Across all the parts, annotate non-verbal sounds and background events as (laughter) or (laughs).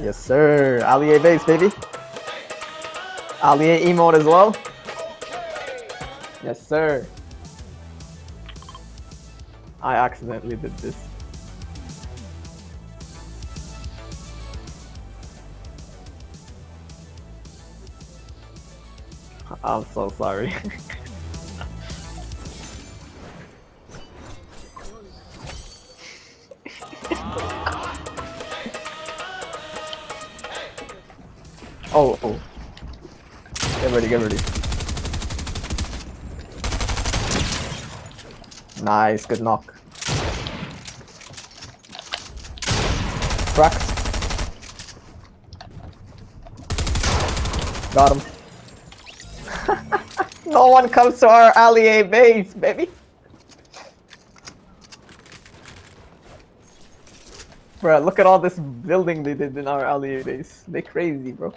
Yes, sir. Allier base, baby. Allier emote as well. Yes, sir. I accidentally did this. I'm so sorry. (laughs) oh, oh. Get ready, get ready. Nice, good knock. Cracked. Got him. (laughs) no one comes to our allier base, baby. Bro, look at all this building they did in our allier base. They crazy, bro.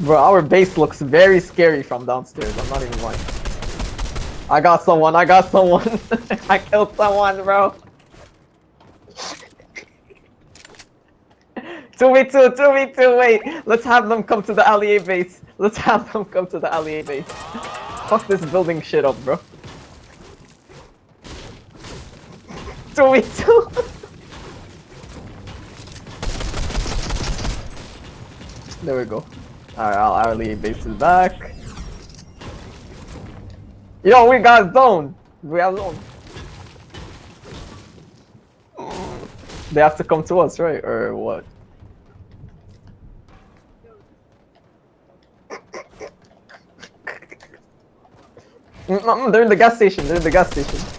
Bro, our base looks very scary from downstairs. I'm not even lying. I got someone. I got someone. (laughs) I killed someone, bro. (laughs) 2v2, 2v2, wait. Let's have them come to the allier base. Let's have them come to the allier base. Fuck this building shit up, bro. 2v2. (laughs) there we go. Alright, I'll hourly bases back. Yo, we got zone! We have zone. They have to come to us, right? Or what? Mm, mm, they're in the gas station, they're in the gas station.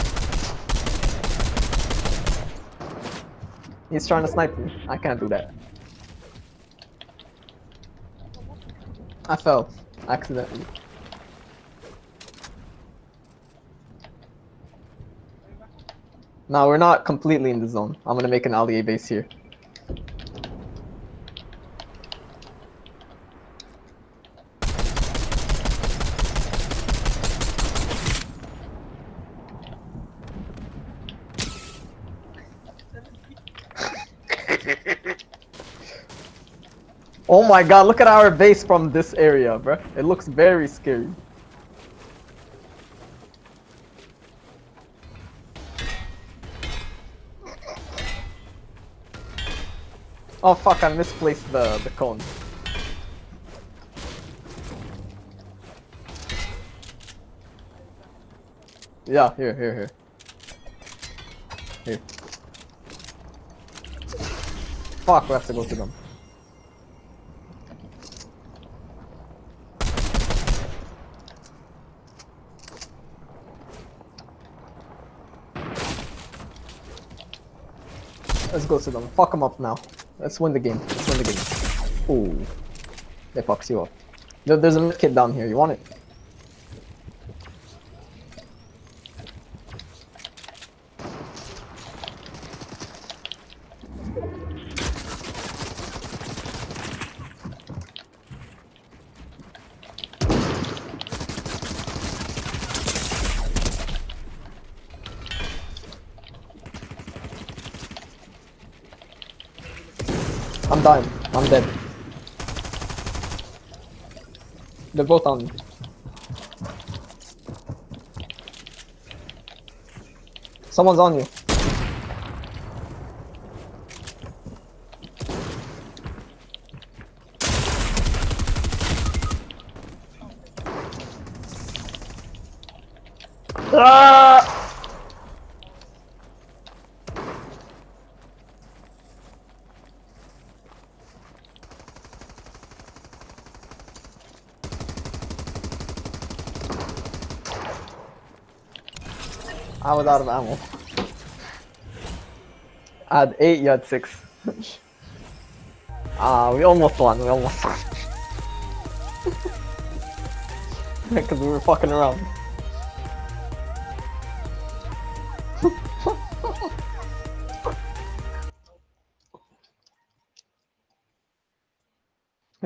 He's trying to snipe me. I can't do that. I fell. Accidentally. Now we're not completely in the zone. I'm gonna make an allier base here. Oh my god, look at our base from this area, bro. It looks very scary. Oh fuck, I misplaced the, the cone. Yeah, here, here, here. Here. Fuck, we have to go to them. Let's go to them. Fuck them up now. Let's win the game. Let's win the game. Ooh. They fucks you up. There's a kid down here. You want it? I'm dying. I'm dead. They're both on me. Someone's on you. Ah! I was out of ammo. I had 8, you had 6. (laughs) Ah, uh, we almost won, we almost won. (laughs) Because we were fucking around. (laughs)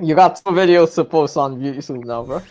you got two videos to post on YouTube now, bro.